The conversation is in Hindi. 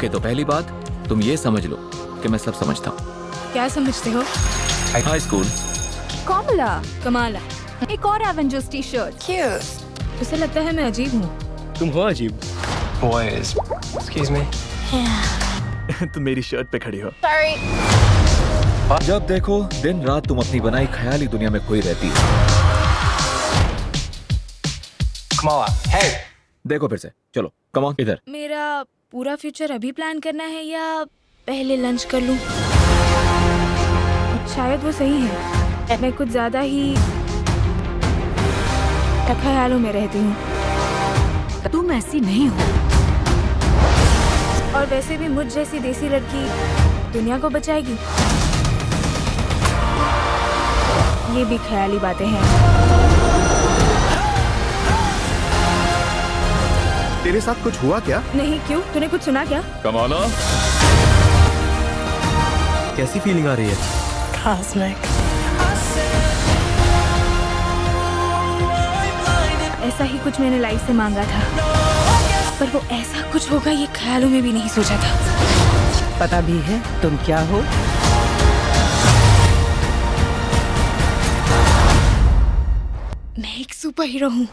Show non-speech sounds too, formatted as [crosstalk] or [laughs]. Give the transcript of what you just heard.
ओके तो पहली बात तुम ये समझ लो कि मैं सब समझता हूँ। क्या समझते हो? High school Kamala. कमाला। एक और एवेंजर्स टी शर्ट उसे लगता है मैं अजीब हूँ। तुम हो अजीब। Boys, excuse me. [laughs] तुम मेरी शर्ट पे खड़ी हो। जब देखो दिन रात तुम अपनी बनाई ख्याली दुनिया में खोई रहती है। Hey! देखो फिर से। चलो कमॉन इधर। मेरा पूरा फ्यूचर अभी प्लान करना है या पहले लंच कर लूँ? शायद वो सही है। मैं कुछ ज़्यादा ही ख्यालों में रहती हूँ। तुम ऐसी नहीं हो। और वैसे भी मुझ जैसी देसी लड़की दुनिया को बचाएगी। ये भी ख्याली बातें हैं। तेरे साथ कुछ हुआ क्या? नहीं क्यों? तूने कुछ सुना क्या? कमाना। कैसी फीलिंग आ रही है? ऐसा ही कुछ मैंने लाइफ से मांगा था। पर वो ऐसा कुछ होगा ये ख्यालों में भी नहीं सोचा था। पता भी है तुम क्या हो? मैं एक सुपर हीरो हूँ।